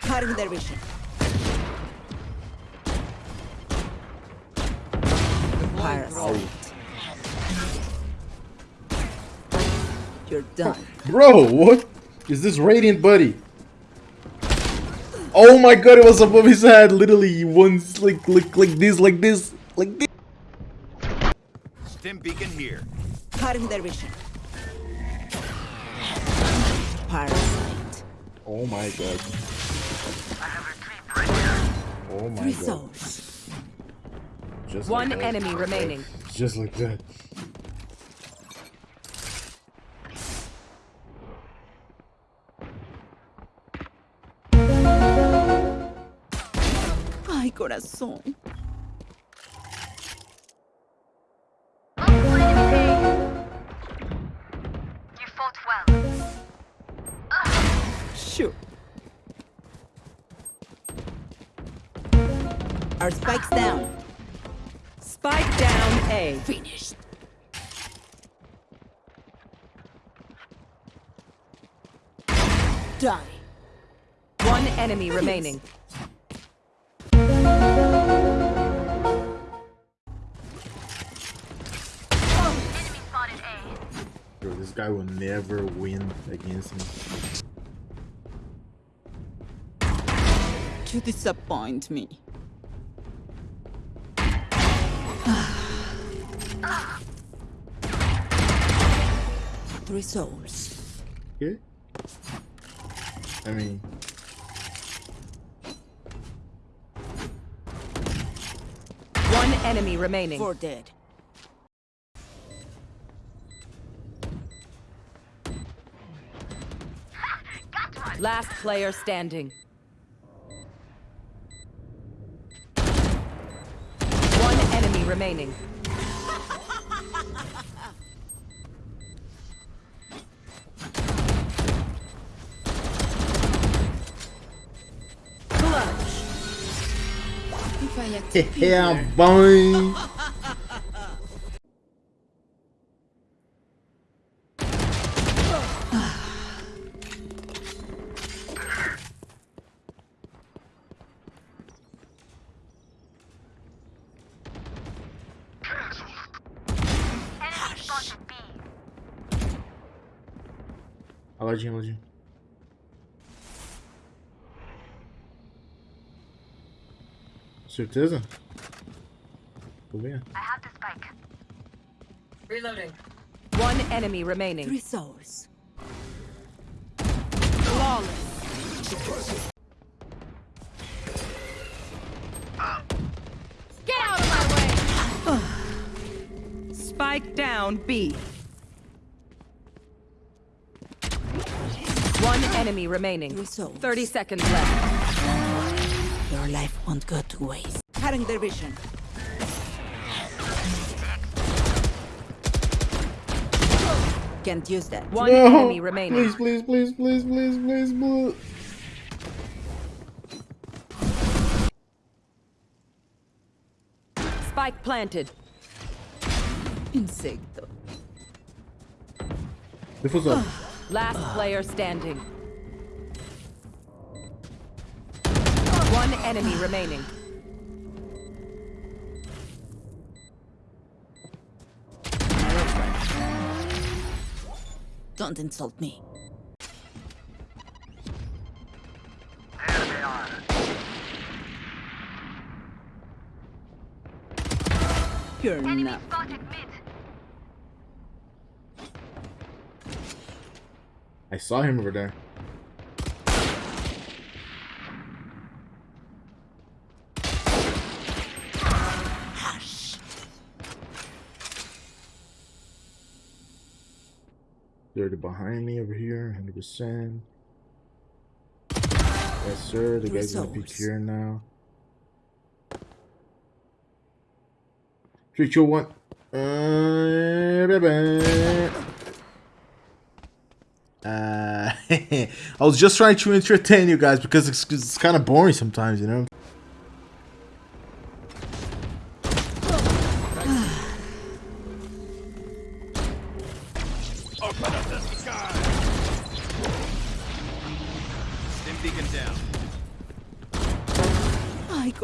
Cutting their vision. Parasite. You're done. Bro, what is this radiant buddy? Oh my god, it was above his head, literally once like like like this, like this, like this. Stim beacon here. Cutting their vision. Parasite. Oh my god. Oh my Three god. souls. Just One like enemy remaining. Just like that. Ay, corazón. You fought well. Sure. Our spikes down. Spike down A. Finished. Die. One enemy remaining. Enemy. Bro, this guy will never win against me. You disappoint me. Three souls. Okay? I mean, One enemy remaining. Four dead. Last player standing. One enemy remaining. Yeah, here. boy. Enemy spotted B. Aladinho, Aladinho. Certeza? Tô vendo. I have the spike. Reloading. One enemy remaining. Three souls. Flawless. Get out of my way! Spike down B. One enemy remaining. Three souls. 30 seconds left. Your life won't go to waste. Cutting their vision. Can't use that. One No! enemy remaining. Please, please, please, please, please, please, please. Spike planted. Insecto. Difusor. Last player standing. One enemy remaining. Don't insult me. There they are. You're Enemy not. spotted mid. I saw him over there. They're behind me over here, 100%. Yes, sir. The guy's gonna peek here now. Three, two, one. Uh, ba-ba. Uh, I was just trying to entertain you guys because it's, it's kind of boring sometimes, you know.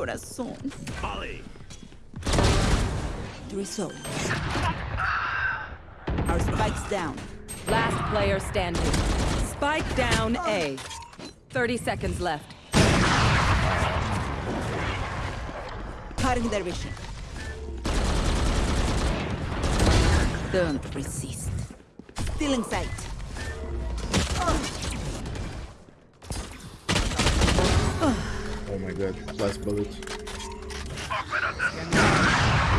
Corazón. Molly. Three souls. Our spike's down. Last player standing. Spike down A. 30 seconds left. Cutting their vision. Don't resist. Still in sight. Oh my god, last bullet.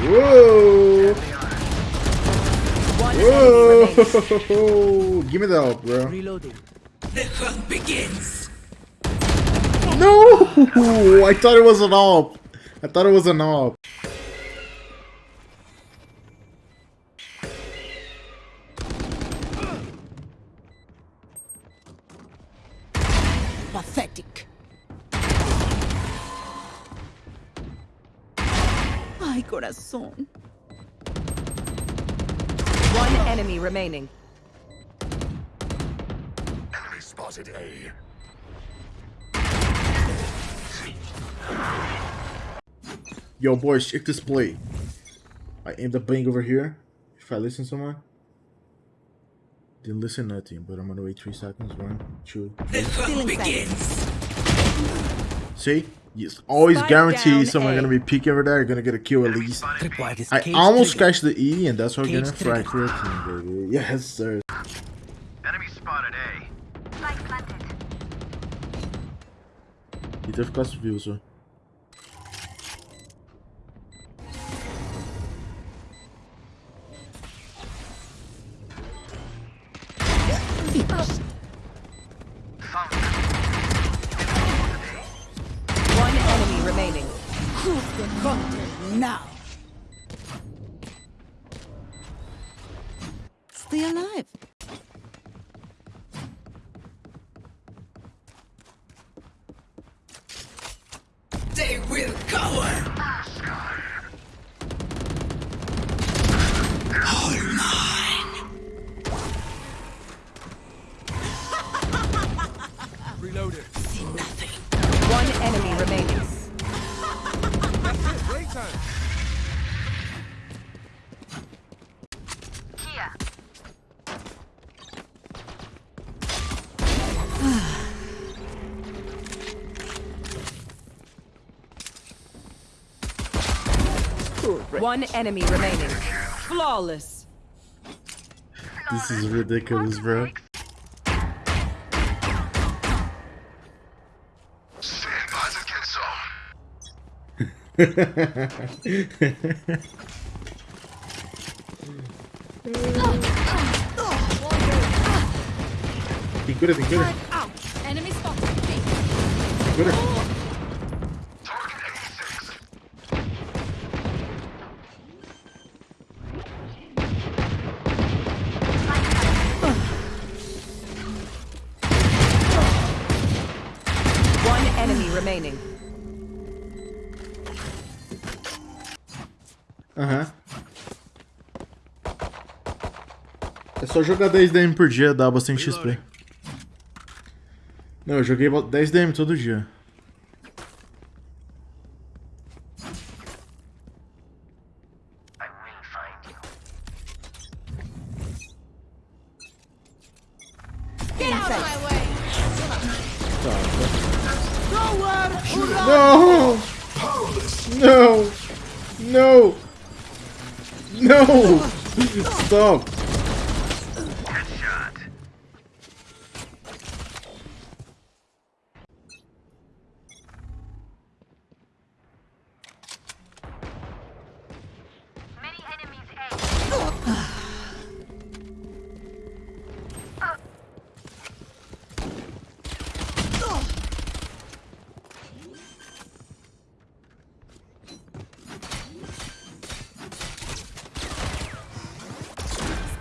Whoa! One enemy remaining. Whoa! Give me the help, bro. Reloading. No! I thought it was an op. I thought it was an op. Ay, corazón. One enemy remaining. Enemy spotted A. Yo, boys, check this play. I aimed a bang over here. If I listen someone. Didn't listen nothing, but I'm gonna wait three seconds. One, two. Still in sight. See? Yes, always Spike guarantee down someone A. gonna be peeking over there. Gonna get a kill at least. I almost trigger. scratched the E, and that's why we're gonna Cage trigger. fracture it, baby. Yes, sir. Enemy spotted A. Spike planted. E teve classe view, só. One enemy remaining. Now. Stay alive. They will cower. One enemy remaining. Flawless. This is ridiculous, bro. Stand by the kill. Be good at it, good at it. Enemy spotted. Good Aham. É só jogar 10 DM por dia, dá bastante XP. Não, eu joguei 10 DM todo dia. I will find you. Get No! Stop!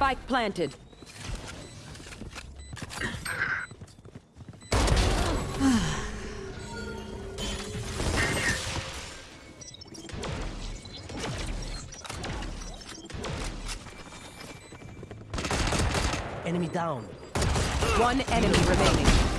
Spike planted. Enemy down. One enemy remaining.